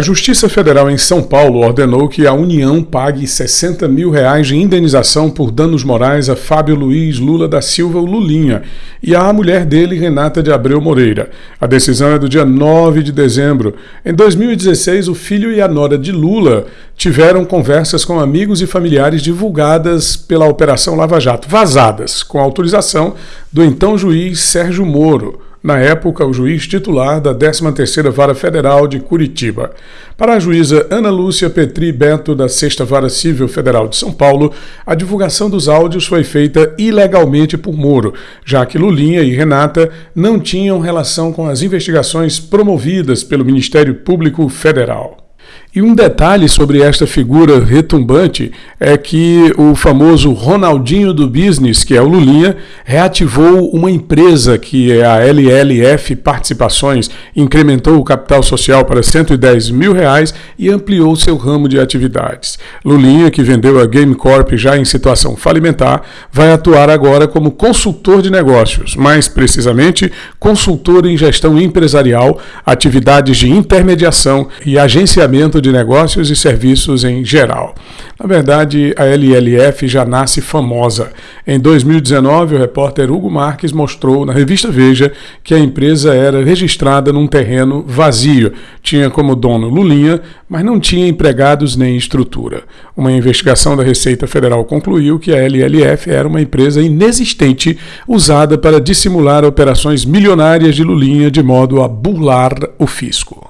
A Justiça Federal em São Paulo ordenou que a União pague 60 mil reais de indenização por danos morais a Fábio Luiz Lula da Silva, Lulinha, e à mulher dele, Renata de Abreu Moreira. A decisão é do dia 9 de dezembro. Em 2016, o filho e a nora de Lula tiveram conversas com amigos e familiares divulgadas pela Operação Lava Jato, vazadas, com autorização do então juiz Sérgio Moro na época o juiz titular da 13ª Vara Federal de Curitiba. Para a juíza Ana Lúcia Petri Beto, da 6 Vara Civil Federal de São Paulo, a divulgação dos áudios foi feita ilegalmente por Moro, já que Lulinha e Renata não tinham relação com as investigações promovidas pelo Ministério Público Federal. E um detalhe sobre esta figura retumbante é que o famoso Ronaldinho do Business, que é o Lulinha, reativou uma empresa que é a LLF Participações, incrementou o capital social para 110 mil reais e ampliou seu ramo de atividades. Lulinha, que vendeu a Game Corp já em situação falimentar, vai atuar agora como consultor de negócios, mais precisamente consultor em gestão empresarial, atividades de intermediação e agenciamento de negócios e serviços em geral. Na verdade, a LLF já nasce famosa. Em 2019, o repórter Hugo Marques mostrou na revista Veja que a empresa era registrada num terreno vazio. Tinha como dono Lulinha, mas não tinha empregados nem estrutura. Uma investigação da Receita Federal concluiu que a LLF era uma empresa inexistente usada para dissimular operações milionárias de Lulinha de modo a burlar o fisco.